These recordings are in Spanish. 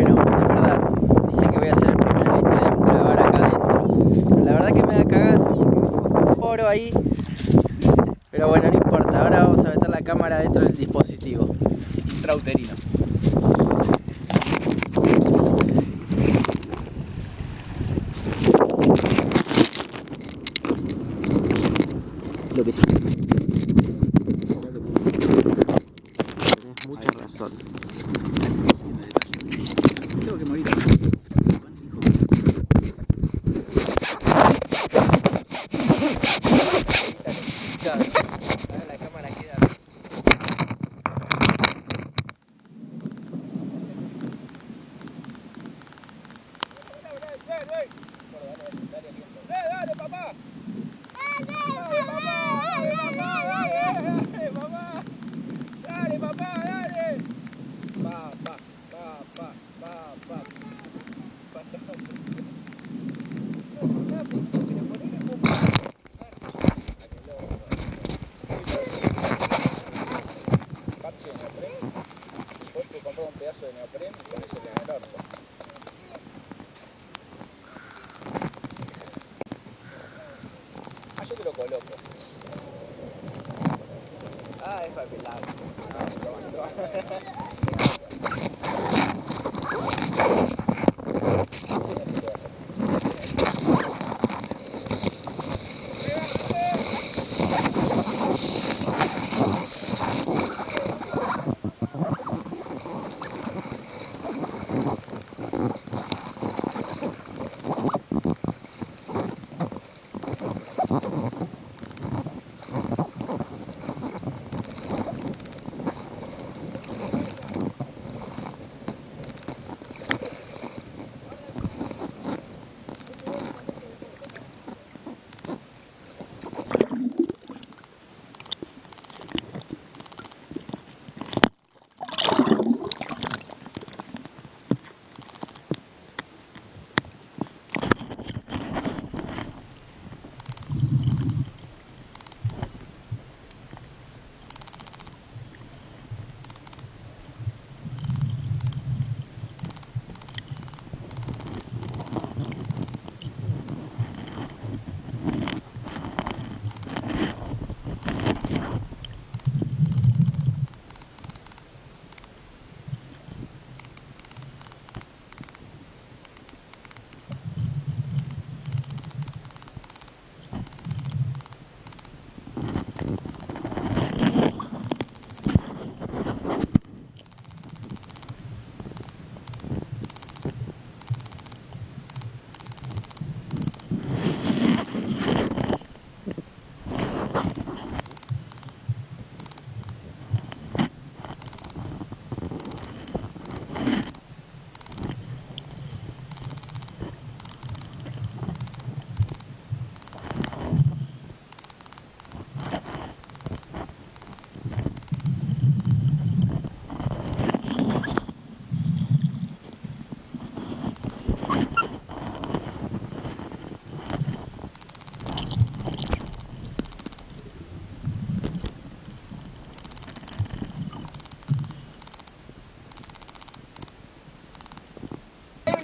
Bueno, es verdad. Dice que voy a ser el primero en la historia en grabar acá adentro. La verdad que me da porque un poro ahí. Pero bueno, no importa. Ahora vamos a meter la cámara dentro del dispositivo. Intrauterino. Lo que sí. Tenés mucha razón. Ah, loco. Ay, papi, loco.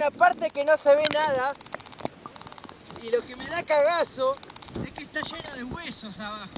Una parte que no se ve nada y lo que me da cagazo es que está lleno de huesos abajo.